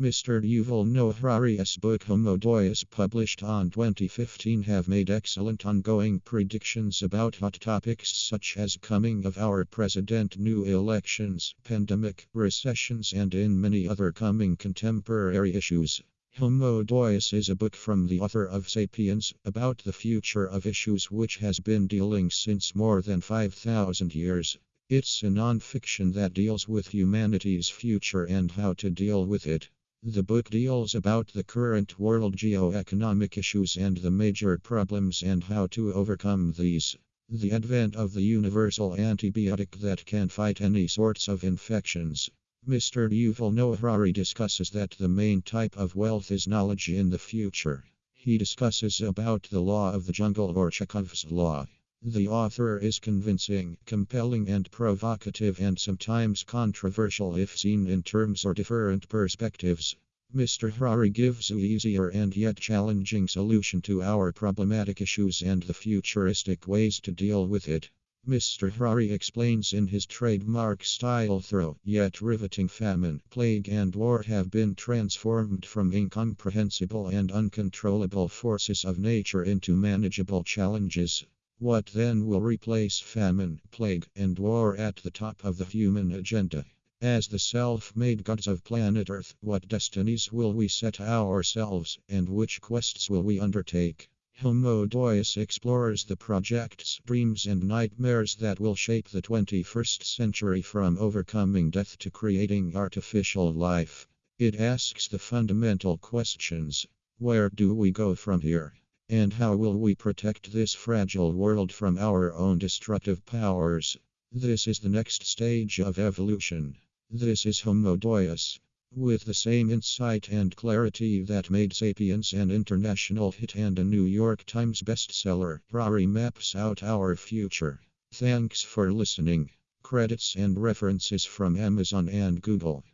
Mr. Yuval Noah Harari's book Homo Deus published on 2015 have made excellent ongoing predictions about hot topics such as coming of our president, new elections, pandemic, recessions and in many other coming contemporary issues. Homo Deus is a book from the author of Sapiens about the future of issues which has been dealing since more than 5000 years. It's a non-fiction that deals with humanity's future and how to deal with it. The book deals about the current world geo-economic issues and the major problems and how to overcome these. The advent of the universal antibiotic that can fight any sorts of infections. Mr. Yuval Noah Harari discusses that the main type of wealth is knowledge in the future. He discusses about the law of the jungle or Chekhov's law. The author is convincing, compelling, and provocative, and sometimes controversial if seen in terms or different perspectives. Mr. Harari gives an easier and yet challenging solution to our problematic issues and the futuristic ways to deal with it. Mr. Harari explains in his trademark style thorough yet riveting famine, plague, and war have been transformed from incomprehensible and uncontrollable forces of nature into manageable challenges. What then will replace famine, plague, and war at the top of the human agenda? As the self made gods of planet Earth, what destinies will we set ourselves, and which quests will we undertake? Homo Deus explores the projects, dreams, and nightmares that will shape the 21st century from overcoming death to creating artificial life. It asks the fundamental questions Where do we go from here? And how will we protect this fragile world from our own destructive powers? This is the next stage of evolution. This is Homo Deus. With the same insight and clarity that made Sapiens an international hit and a New York Times bestseller, Harari maps out our future. Thanks for listening. Credits and references from Amazon and Google.